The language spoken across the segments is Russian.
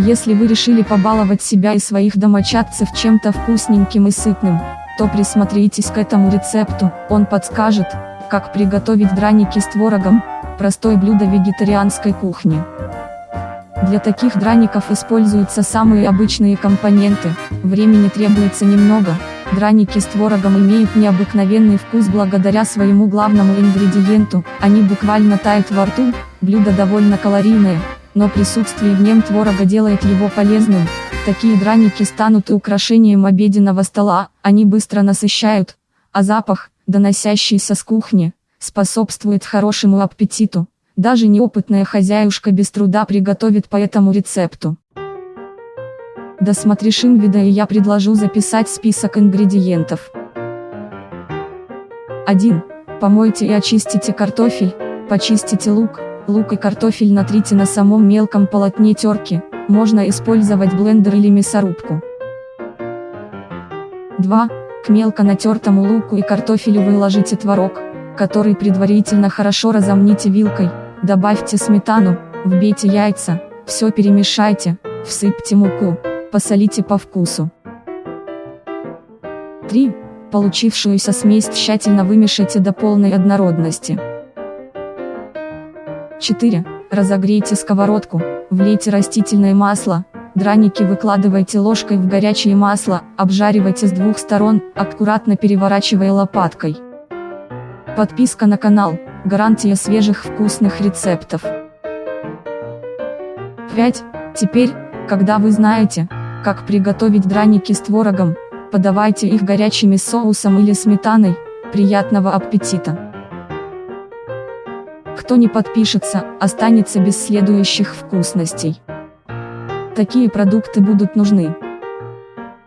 Если вы решили побаловать себя и своих домочадцев чем-то вкусненьким и сытным, то присмотритесь к этому рецепту, он подскажет, как приготовить драники с творогом, простое блюдо вегетарианской кухни. Для таких драников используются самые обычные компоненты, времени требуется немного, драники с творогом имеют необыкновенный вкус благодаря своему главному ингредиенту, они буквально тают во рту, блюдо довольно калорийное, но присутствие в нем творога делает его полезным, такие драники станут и украшением обеденного стола, они быстро насыщают, а запах, доносящийся с кухни, способствует хорошему аппетиту. Даже неопытная хозяюшка без труда приготовит по этому рецепту. Досмотришь вида и я предложу записать список ингредиентов. 1. Помойте и очистите картофель, почистите лук, лук и картофель натрите на самом мелком полотне терки, можно использовать блендер или мясорубку. 2. К мелко натертому луку и картофелю выложите творог, который предварительно хорошо разомните вилкой, Добавьте сметану, вбейте яйца, все перемешайте, всыпьте муку, посолите по вкусу. 3. Получившуюся смесь тщательно вымешайте до полной однородности. 4. Разогрейте сковородку, влейте растительное масло, драники выкладывайте ложкой в горячее масло, обжаривайте с двух сторон, аккуратно переворачивая лопаткой. Подписка на канал. Гарантия свежих вкусных рецептов. 5. Теперь, когда вы знаете, как приготовить драники с творогом, подавайте их горячими соусом или сметаной, приятного аппетита. Кто не подпишется, останется без следующих вкусностей. Такие продукты будут нужны.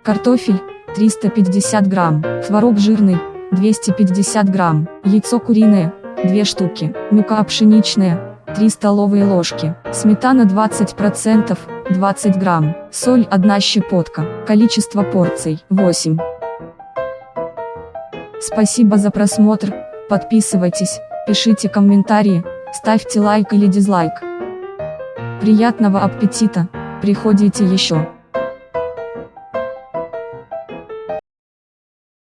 Картофель, 350 грамм, творог жирный, 250 грамм, яйцо куриное, 2 штуки, мука пшеничная, 3 столовые ложки, сметана 20%, 20 грамм, соль 1 щепотка, количество порций 8. Спасибо за просмотр, подписывайтесь, пишите комментарии, ставьте лайк или дизлайк. Приятного аппетита, приходите еще.